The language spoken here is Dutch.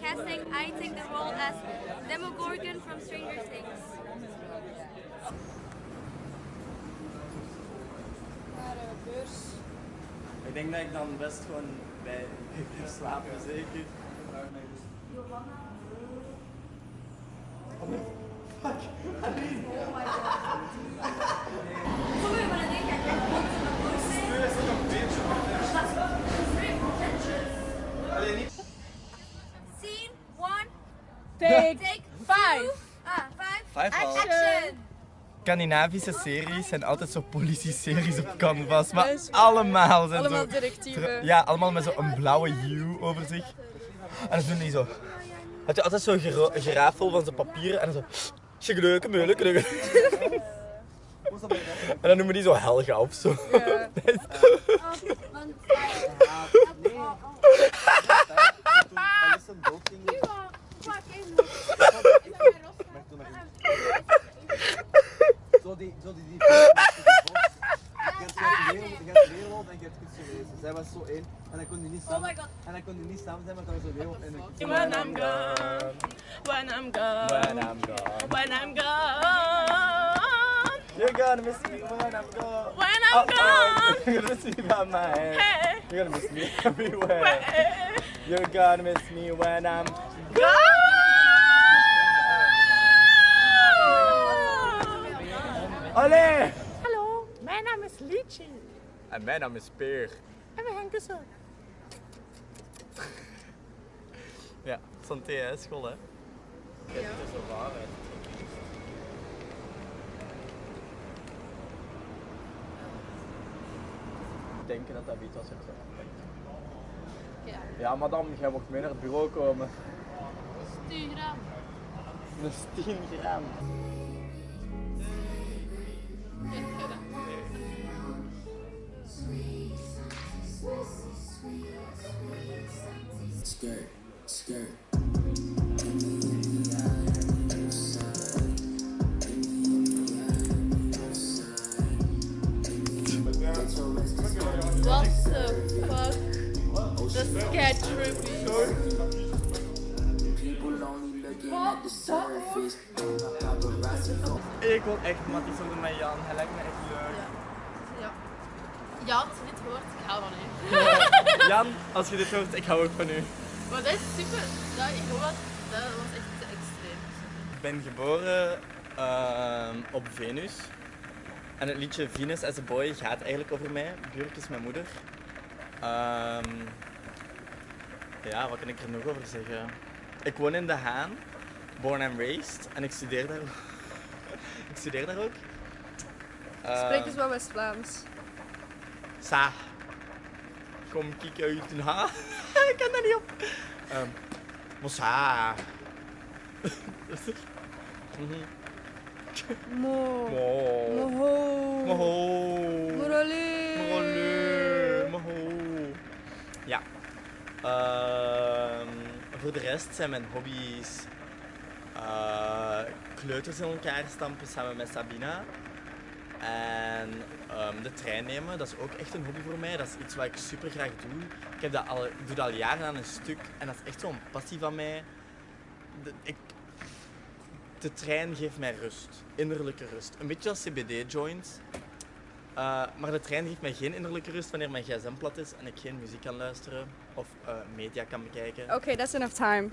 casting, I take the role as Demogorgon from Stranger Things. Ik denk dat ik dan best gewoon bij blijf slapen, zeker. Scene Scandinavische series zijn altijd zo politie-series op canvas, maar Dat allemaal zijn Allemaal zo... directieven. Ja, allemaal met zo'n blauwe hue over zich. En dan doen die zo... Had je altijd zo'n gerafel van zo'n papieren en dan zo... Sjegeleuke, meuleke, leuke. En dan noemen die zo Helga of zo. Ja. die, zo die, die. Je hebt wereld, je hebt wereld en je hebt iets. Zij was zo één en dan kon die niet samen. En dan kon die niet samen zijn, maar dat was een wereld en een When I'm gone, when I'm gone, When I'm gone. when I'm gone, You're gonna miss me when I'm gone. when Oh, I'm gone. oh, you're gonna miss me by my hand. Hey, You're gonna miss me everywhere. hey, You're gonna miss me when I'm gone. Allee! Hallo, mijn naam is Lietje En mijn naam is Peer. en we gaan kussen. Ja, santé hè, school hè. Ja. Het is zo waar hè. Denken dat dat iets was Ja. Ja, madame, jij mocht mee naar het bureau komen. Stuur gram. Dat is 10 gram. Is kei trippy. Ik wil echt matties onder met Jan, hij lijkt me echt leuk. Ja. Ja, als je dit hoort, ik hou van u. Jan, als je dit hoort, ik hou ook van u. Maar dat is super. Dat, ik hoor dat, dat was echt te extreem. Ik ben geboren ehm, op Venus. En het liedje Venus as a Boy gaat eigenlijk over mij. Björk is mijn moeder. Ehm, ja, wat kan ik er nog over zeggen? Ik woon in De Haan, born and raised. En ik studeer daar, ik studeer daar ook. Spreek Ehm, eens wat West-Vlaams. Sa. Kom kijk uit Den Haag. ik kan dat niet op. Um, Mossa. Mhm. Mo. Mo. Moho. Moho. Morale. Morale. Moho. Ja. Ehm, voor de rest zijn mijn hobby's eh, kleuters in elkaar stampen samen met Sabina. En ehm, de trein nemen, dat is ook echt een hobby voor mij. Dat is iets wat ik super graag doe. Ik, heb dat al, doe dat al jaren aan een stuk en dat is echt zo'n passie van mij. De, ik, de trein geeft mij rust, innerlijke rust. Een beetje als CBD-joints. Eh, maar de trein geeft mij geen innerlijke rust wanneer mijn gsm plat is en ik geen muziek kan luisteren of eh, media kan bekijken. Oké, that's enough time.